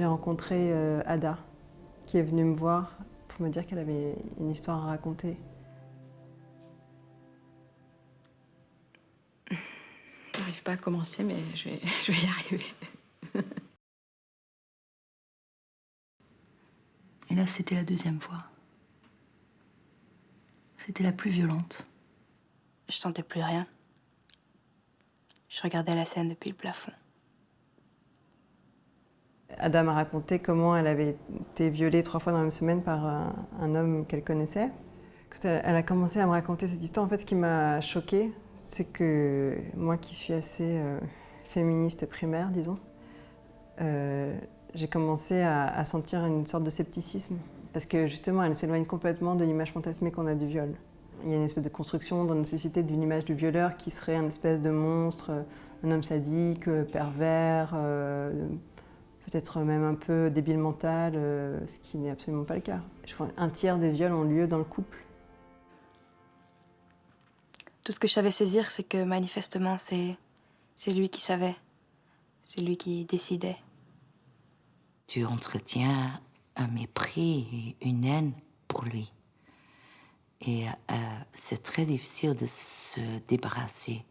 J'ai rencontré euh, Ada, qui est venue me voir pour me dire qu'elle avait une histoire à raconter. J'arrive pas à commencer, mais je vais, je vais y arriver. Et là, c'était la deuxième fois. C'était la plus violente. Je sentais plus rien. Je regardais la scène depuis le plafond. Ada m'a raconté comment elle avait été violée trois fois dans la même semaine par un, un homme qu'elle connaissait. Quand elle, a commencé à me raconter cette histoire, en fait, ce qui m'a choquée, c'est que moi qui suis assez euh, féministe primaire, disons, euh, j'ai commencé à, sentir une sorte de scepticisme. Parce que justement, elle s'éloigne complètement de l'image fantasmée qu'on a du viol. Il y a une espèce de construction dans notre société d'une image du violeur qui serait un espèce de monstre, un homme sadique, pervers, euh, peut-être même un peu débile mental, euh, ce qui n'est absolument pas le cas. Je crois un tiers des viols ont lieu dans le couple. Tout ce que je savais saisir, c'est que manifestement, c'est lui qui savait. C'est lui qui décidait. Tu entretiens un mépris et une haine pour lui. Et euh, c'est très difficile de se débarrasser.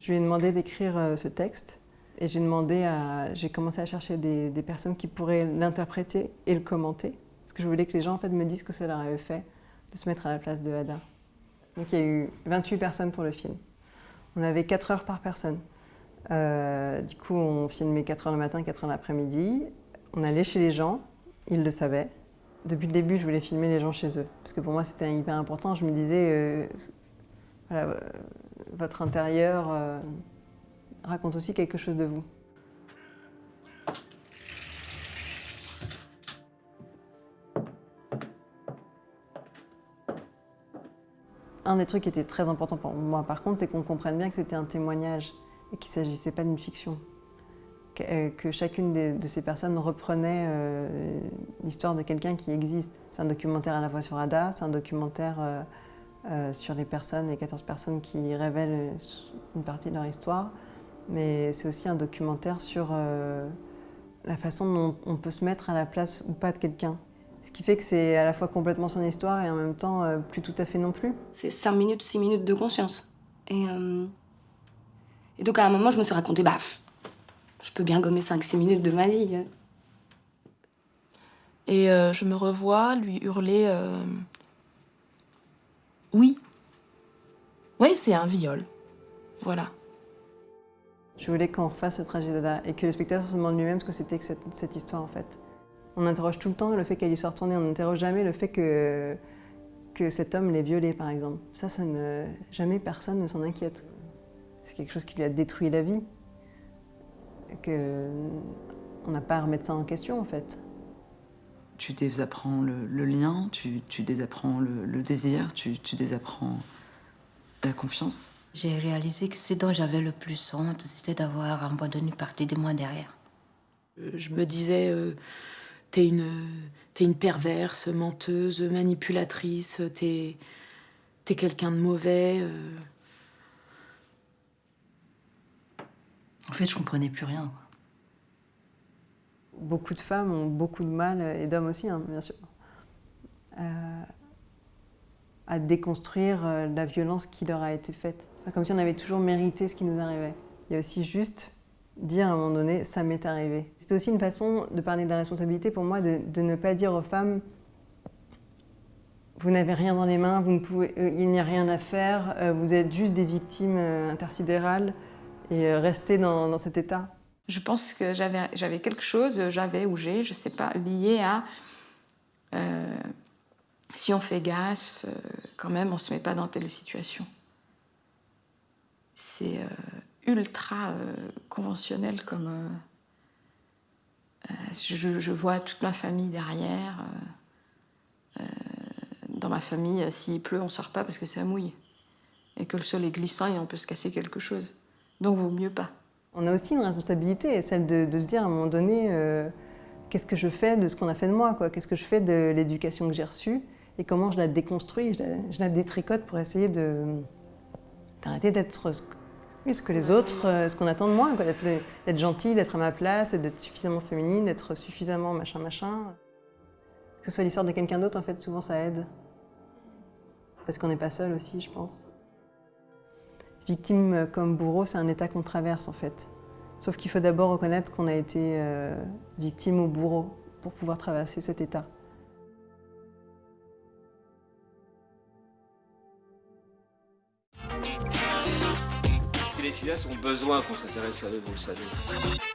Je lui ai demandé d'écrire euh, ce texte et j'ai demandé à, j'ai commencé à chercher des, des personnes qui pourraient l'interpréter et le commenter. Parce que je voulais que les gens en fait, me disent ce que ça leur avait fait de se mettre à la place de Ada. Donc il y a eu 28 personnes pour le film. On avait 4 heures par personne. Euh, du coup, on filmait 4 heures le matin, 4 heures l'après-midi. On allait chez les gens, ils le savaient. Depuis le début, je voulais filmer les gens chez eux. Parce que pour moi, c'était hyper important. Je me disais, euh, voilà, euh, votre intérieur raconte aussi quelque chose de vous. Un des trucs qui était très important pour moi, par contre, c'est qu'on comprenne bien que c'était un témoignage et qu'il ne s'agissait pas d'une fiction. Que, euh, chacune de, ces personnes reprenait euh, l'histoire de quelqu'un qui existe. C'est un documentaire à la fois sur Ada, c'est un documentaire euh, sur les personnes, les 14 personnes qui révèlent une partie de leur histoire, mais c'est aussi un documentaire sur euh, la façon dont on peut se mettre à la place ou pas de quelqu'un. Ce qui fait que c'est à la fois complètement son histoire et en même temps euh, plus tout à fait non plus. C'est 5 minutes, 6 minutes de conscience. Et, euh... et, donc à un moment, je me suis raconté, bah, je peux bien gommer 5-6 minutes de ma vie. Hein. Et euh, je me revois lui hurler euh... Oui. Oui, c'est un viol. Voilà. Je voulais qu'on refasse ce trajet d'Ada et que le spectateur se demande lui-même ce que c'était que cette, histoire en fait. On interroge tout le temps le fait qu'elle y soit retournée, on n'interroge jamais le fait que, cet homme l'ait violée, par exemple. Ça, ça ne, jamais personne ne s'en inquiète. C'est quelque chose qui lui a détruit la vie. Que, on n'a pas à remettre ça en question, en fait. Tu désapprends le, lien, tu, désapprends le, désir, tu, désapprends la confiance? J'ai réalisé que ce dont j'avais le plus honte, c'était d'avoir abandonné une partie de moi derrière. Je me disais... Euh T'es une, es une perverse, menteuse, manipulatrice, t'es es, quelqu'un de mauvais. Euh... En fait, je comprenais plus rien. Beaucoup de femmes ont beaucoup de mal, et d'hommes aussi, hein, bien sûr, euh, à déconstruire euh, la violence qui leur a été faite. Comme si on avait toujours mérité ce qui nous arrivait. Il y a aussi juste dire à un moment donné, ça m'est arrivé. C'est aussi une façon de parler de la responsabilité pour moi, de, ne pas dire aux femmes, vous n'avez rien dans les mains, vous ne pouvez, euh, il n'y a rien à faire, euh, vous êtes juste des victimes euh, intersidérales et restez dans, cet état. Je pense que j'avais quelque chose, j'avais ou j'ai, je sais pas, lié à si on fait gaffe, quand même, on se met pas dans telle situation. C'est ultra euh, conventionnel comme euh, euh, je, vois toute ma famille derrière dans ma famille s'il pleut on sort pas parce que ça mouille. Et que le sol est glissant et on peut se casser quelque chose. Donc vaut mieux pas. On a aussi une responsabilité celle de, se dire à un moment donné qu'est-ce que je fais de ce qu'on a fait de moi qu'est-ce que je fais de l'éducation que j'ai reçue? Et comment je la déconstruis je la détricote pour essayer de d'arrêter d'être ce que les autres, euh, ce qu'on attend de moi, d'être, d'être gentil, d'être à ma place, d'être suffisamment féminine, d'être suffisamment machin machin. Que ce soit l'histoire de quelqu'un d'autre, en fait, souvent ça aide. Parce qu'on n'est pas seul aussi, je pense. Victime comme bourreau, c'est un état qu'on traverse en fait. Sauf qu'il faut d'abord reconnaître qu'on a été euh, victime ou bourreau pour pouvoir traverser cet état. Les filles ont besoin qu'on s'intéresse à eux, vous le savez.